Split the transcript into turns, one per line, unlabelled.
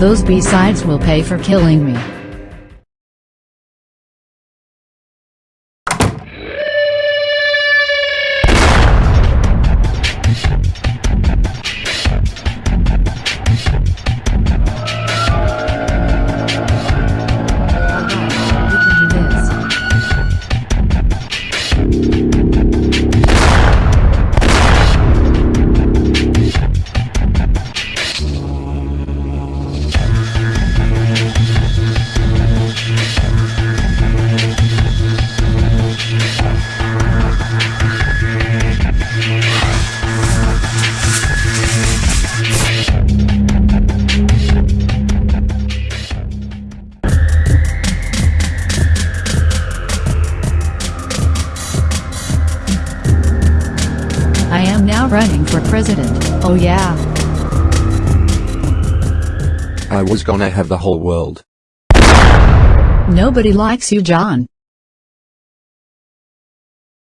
Those B-sides will pay for killing me. I am now running for president, oh yeah.
I was gonna have the whole world.
Nobody likes you John.